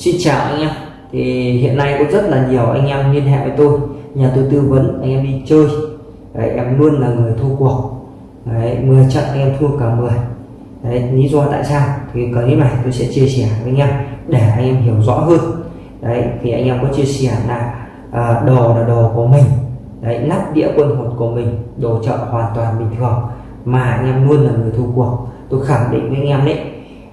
Xin chào anh em. Thì hiện nay có rất là nhiều anh em liên hệ với tôi. Nhà tôi tư vấn anh em đi chơi. Đấy, em luôn là người thua cuộc. Đấy, 10 trận anh em thua cả 10 đấy, lý do tại sao? Thì clip này tôi sẽ chia sẻ với anh em để anh em hiểu rõ hơn. Đấy thì anh em có chia sẻ là à, đồ là đồ của mình. Đấy nắp đĩa quân hột của mình đồ chợ hoàn toàn bình thường. Mà anh em luôn là người thua cuộc. Tôi khẳng định với anh em đấy.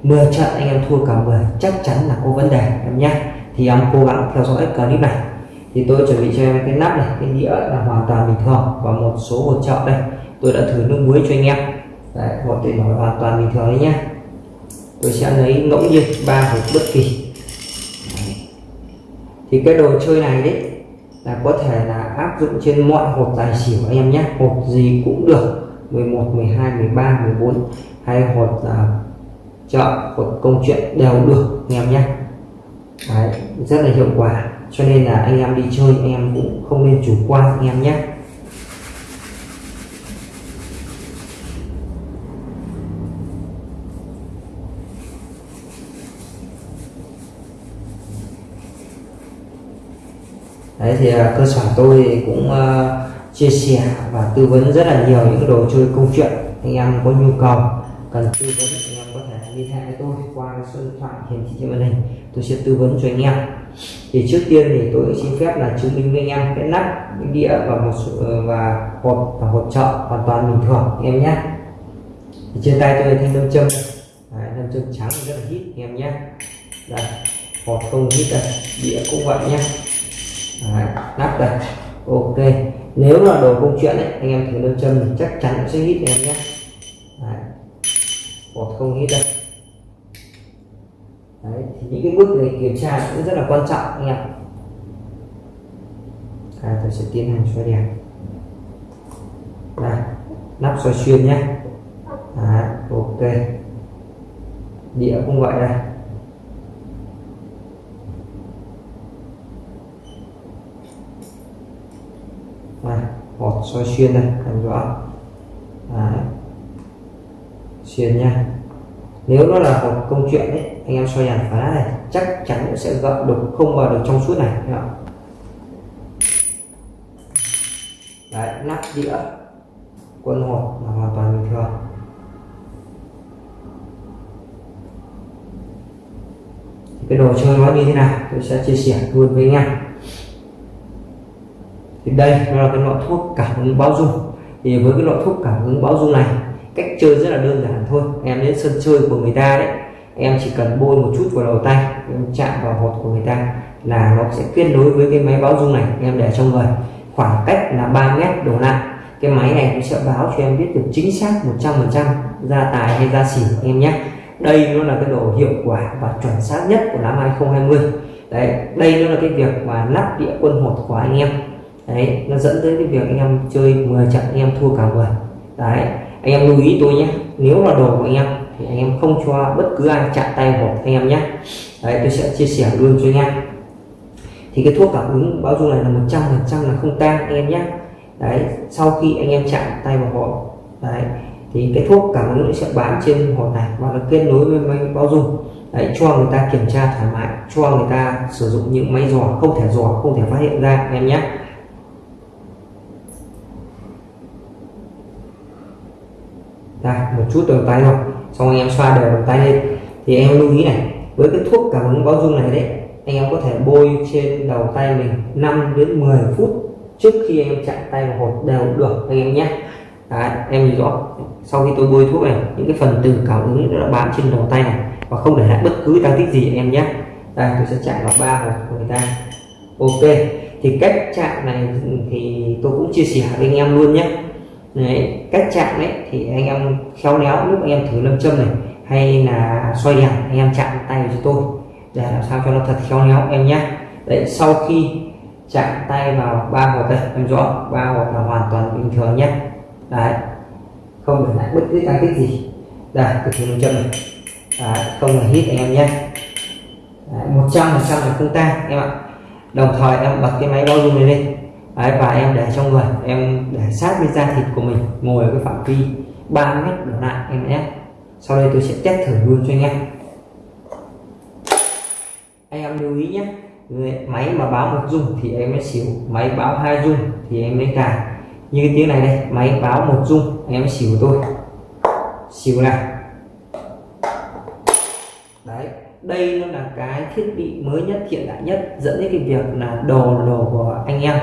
10 trận anh em thua cả 10 chắc chắn là có vấn đề em nhé. Thì em cố gắng theo dõi clip này. Thì tôi chuẩn bị cho em cái nắp này cái đĩa là hoàn toàn bình thường và một số hột trợ đây. Tôi đã thử nước muối cho anh em. Đấy, hột thì nói hoàn toàn bình thường đấy nhé. Tôi sẽ lấy ngẫu nhiên ba hộp bất kỳ. Đấy. thì cái đồ chơi này đấy là có thể là áp dụng trên mọi hộp tài xỉu anh em nhé. Hộp gì cũng được 11 12 13 14 hay hộp là chợ của công chuyện đều được anh em nhé. Đấy, rất là hiệu quả. Cho nên là anh em đi chơi anh em cũng không nên chủ quan anh em nhé. Đấy thì à, cơ sở tôi cũng uh, chia sẻ và tư vấn rất là nhiều những đồ chơi công chuyện. Anh em có nhu cầu cần tư vấn anh em có thể liên hệ với tôi qua số điện thoại hiển thị trên màn hình. Tôi sẽ tư vấn cho anh em. Thì trước tiên thì tôi xin phép là chứng minh với anh em cái nắp cái đĩa và một số, ờ, và hộp và hộp trợ hoàn toàn bình thường anh em nhé. Thì trên tay tôi là thanh nam châm. Đấy, nam châm trắng rất là hít anh em nhé. Đây hộp không hít đây đĩa cũng vậy nhé. Đấy, nắp đây. Ok. Nếu là đồ công chuyện ấy anh em thử nam châm thì chắc chắn sẽ hít anh em nhé. Đấy. hộp không hít đây. Đấy, thì những cái bước này kiểm tra cũng rất là quan trọng anh em. À, tôi sẽ tiến hành xoay đèn đây nắp xoay xuyên nhé. À, ok. Đĩa cũng vậy đây đây, hột xoay xuyên đây làm rõ. Đấy. xuyên nha nếu nó là một công chuyện đấy anh em soi đèn phá này, chắc chắn nó sẽ gợn được không vào được trong suốt này không? đấy, nắp đĩa, quân hộp là hoàn toàn bình thường. Cái đồ chơi nó như thế nào, tôi sẽ chia sẻ luôn với anh em. Thì đây, nó là cái loại thuốc cảm ứng báo dung. Thì với cái loại thuốc cảm ứng báo dung này cách chơi rất là đơn giản thôi. Em đến sân chơi của người ta đấy. Em chỉ cần bôi một chút vào đầu tay, em chạm vào hột của người ta là nó sẽ kết nối với cái máy báo dung này em để trong người. Khoảng cách là 3 mét đổ lại. Cái máy này cũng sẽ báo cho em biết được chính xác 100% ra tài hay ra xỉu em nhé. Đây nó là cái độ hiệu quả và chuẩn xác nhất của năm 2020 đấy, đây nó là cái việc mà lắp đĩa quân hột của anh em. Đấy, nó dẫn tới cái việc anh em chơi 10 trận, anh em thua cả 10 đấy anh em lưu ý tôi nhé. Nếu là đồ của anh em thì anh em không cho bất cứ ai chạm tay vào anh em nhé. Đấy tôi sẽ chia sẻ luôn cho anh em. Thì cái thuốc cảm ứng báo dung này là 100 phần trăm là không tan anh em nhé. Đấy sau khi anh em chạm tay vào họ, đấy thì cái thuốc cảm ứng sẽ bán trên hộp này và nó kết nối với máy báo dung. Đấy, cho người ta kiểm tra thoải mái cho người ta sử dụng những máy dò không thể dò không thể phát hiện ra anh em nhé. Đây một chút đầu tay thôi xong anh em xoa đều đầu tay lên. Thì em lưu ý này với cái thuốc cảm ứng báo dung này đấy anh em có thể bôi trên đầu tay mình 5 đến 10 phút trước khi anh em chạm tay vào hột đều được anh em nhé. Đấy, em nhìn rõ sau khi tôi bôi thuốc này những cái phần từ cảm ứng nó đã bám trên đầu tay này và không để lại bất cứ tăng tích gì anh em nhé. Đây tôi sẽ chạm vào ba hột của người ta. Ok thì cách chạm này thì tôi cũng chia sẻ với anh em luôn nhé đấy, cách chạm đấy thì anh em khéo léo lúc anh em thử lâm châm này hay là xoay đèn anh em chạm tay cho tôi để làm sao cho nó thật khéo léo em nhé. Đấy sau khi chạm tay vào ba hộp đây em rõ ba hộp là hoàn toàn bình thường nhé. Đấy không để lại bất cứ tăng tích gì. Đây cực thử lâm châm này. Đấy, không là hít anh em nhé. Một trăm phần trăm là không tan em ạ. Đồng thời em bật cái máy bao dung này lên. Đấy, và em để trong người em để sát với da thịt của mình ngồi ở cái phạm vi 3 mét đổ lại em nhé. Sau đây tôi sẽ test thử luôn cho anh em. Anh em lưu ý nhé máy mà báo một dung thì em mới xỉu máy báo hai dung thì em mới cài. Như cái tiếng này đây máy báo một dung em mới xỉu tôi xỉu này đấy đây nó là cái thiết bị mới nhất hiện đại nhất dẫn đến cái việc là đồ đồ của anh em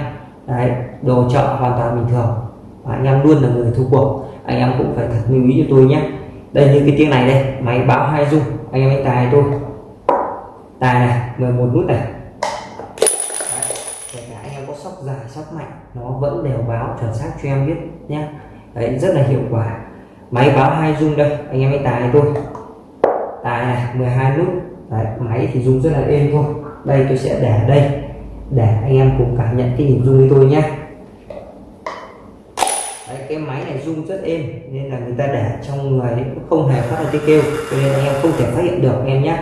đấy đồ chợ hoàn toàn bình thường. Và anh em luôn là người thu cuộc. Anh em cũng phải thật lưu ý cho tôi nhé. Đây như cái tiếng này đây máy báo hai dung anh em hãy tài tôi? Tài này 11 nút này. Kể cả anh em có sóc dài sóc mạnh nó vẫn đều báo chuẩn xác cho em biết nhé. Đấy rất là hiệu quả. Máy báo hai dung đây anh em hãy tài tôi? Tài này 12 nút. Đấy, máy thì dùng rất là êm thôi. Đây tôi sẽ để đây để anh em cùng cảm nhận cái nhịp dung với tôi nhé. Đấy, cái máy này rung rất êm nên là người ta để trong người cũng không hề phát ra tiếng kêu cho nên anh em không thể phát hiện được em nhé.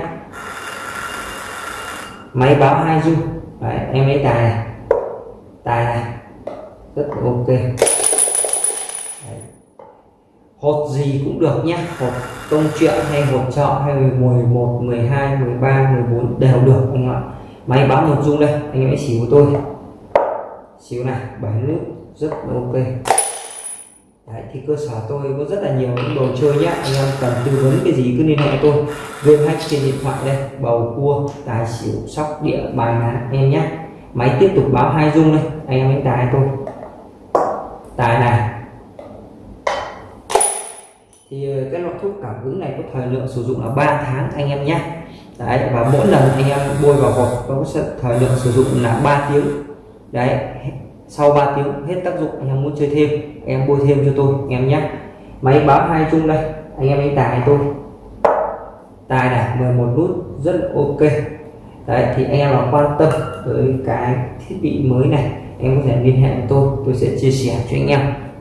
Máy báo hai rung. Đấy, em lấy tài này. Tài này. Rất là ok. Đấy. hột gì cũng được nhé. Hột công chuyện hay hột trọ hay 11 12 13 14 đều được anh ạ máy báo một dung đây anh em hãy xíu của tôi. Xíu này bảy nút rất là ok. Đấy, thì cơ sở tôi có rất là nhiều những đồ chơi nhé anh em cần tư vấn cái gì cứ liên hệ tôi. Game hack trên điện thoại đây bầu cua tài xỉu sóc địa bài lá em nhé máy tiếp tục báo hai dung đây anh em đánh tài tôi. Tài này thì ờ, cái loại thuốc cảm ứng này có thời lượng sử dụng là 3 tháng anh em nhé. Đấy, và mỗi lần anh em bôi vào hộp có thời lượng sử dụng là 3 tiếng. Đấy sau 3 tiếng hết tác dụng anh em muốn chơi thêm em bôi thêm cho tôi, anh em nhé. Máy báo hai chung đây, anh em anh tài tôi. Tài này 11 nút, rất là ok. Đấy, thì anh em nào quan tâm tới cái thiết bị mới này em có thể liên hệ với tôi tôi sẽ chia sẻ cho anh em.